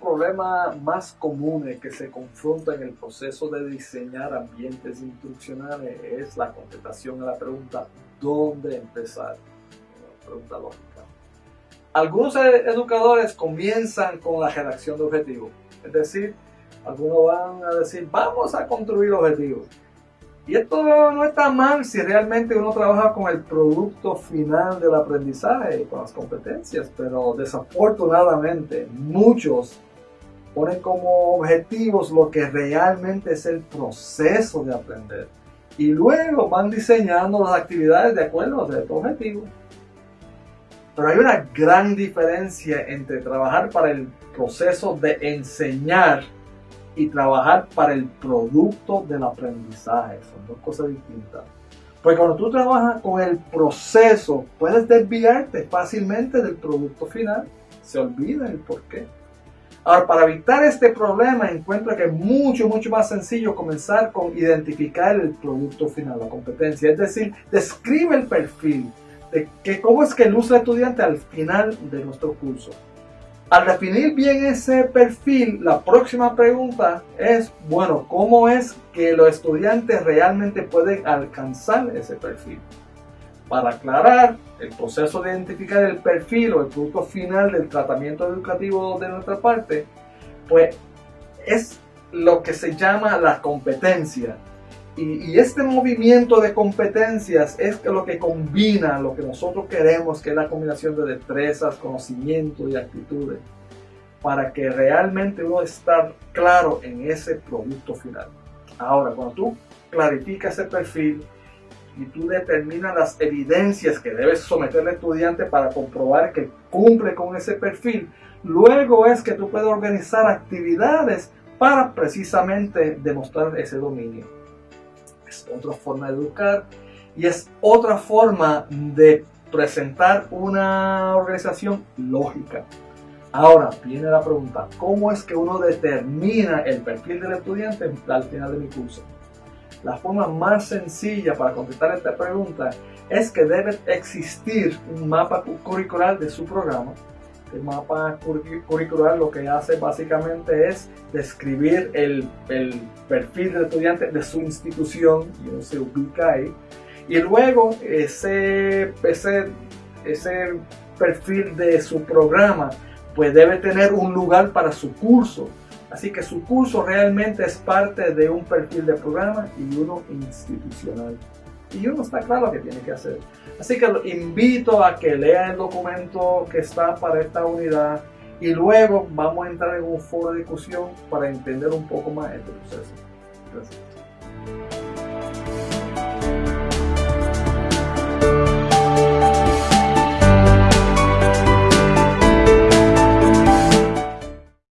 problemas más comunes que se confrontan en el proceso de diseñar ambientes instruccionales es la contestación a la pregunta ¿dónde empezar? Una pregunta lógica. Algunos educadores comienzan con la redacción de objetivos, es decir, algunos van a decir vamos a construir objetivos. Y esto no está mal si realmente uno trabaja con el producto final del aprendizaje, con las competencias, pero desafortunadamente muchos ponen como objetivos lo que realmente es el proceso de aprender. Y luego van diseñando las actividades de acuerdo a estos objetivos. Pero hay una gran diferencia entre trabajar para el proceso de enseñar y trabajar para el producto del aprendizaje. Son dos cosas distintas. Porque cuando tú trabajas con el proceso, puedes desviarte fácilmente del producto final. Se olvida el porqué. Ahora, para evitar este problema, encuentro que es mucho, mucho más sencillo comenzar con identificar el producto final, la competencia. Es decir, describe el perfil de que cómo es que luce el estudiante al final de nuestro curso. Al definir bien ese perfil, la próxima pregunta es, bueno, ¿cómo es que los estudiantes realmente pueden alcanzar ese perfil? Para aclarar el proceso de identificar el perfil o el producto final del tratamiento educativo de nuestra parte, pues es lo que se llama la competencia. Y, este movimiento de competencias es lo que combina lo que nosotros queremos, que es la combinación de destrezas, conocimiento y actitudes, para que realmente uno estar claro en ese producto final. Ahora, cuando tú clarificas ese perfil y tú determinas las evidencias que debes someter al estudiante para comprobar que cumple con ese perfil, luego es que tú puedes organizar actividades para precisamente demostrar ese dominio es otra forma de educar y es otra forma de presentar una organización lógica. Ahora viene la pregunta, ¿cómo es que uno determina el perfil del estudiante al final de mi curso? La forma más sencilla para contestar esta pregunta es que debe existir un mapa curricular de su programa el mapa curricular lo que hace básicamente es describir el, perfil del estudiante de su institución y uno se ubica ahí. Y luego ese, ese, ese perfil de su programa pues debe tener un lugar para su curso. Así que su curso realmente es parte de un perfil de programa y uno institucional y uno está claro que tiene que hacer. Así que invito a que lea el documento que está para esta unidad y luego vamos a entrar en un foro de discusión para entender un poco más este proceso. Gracias.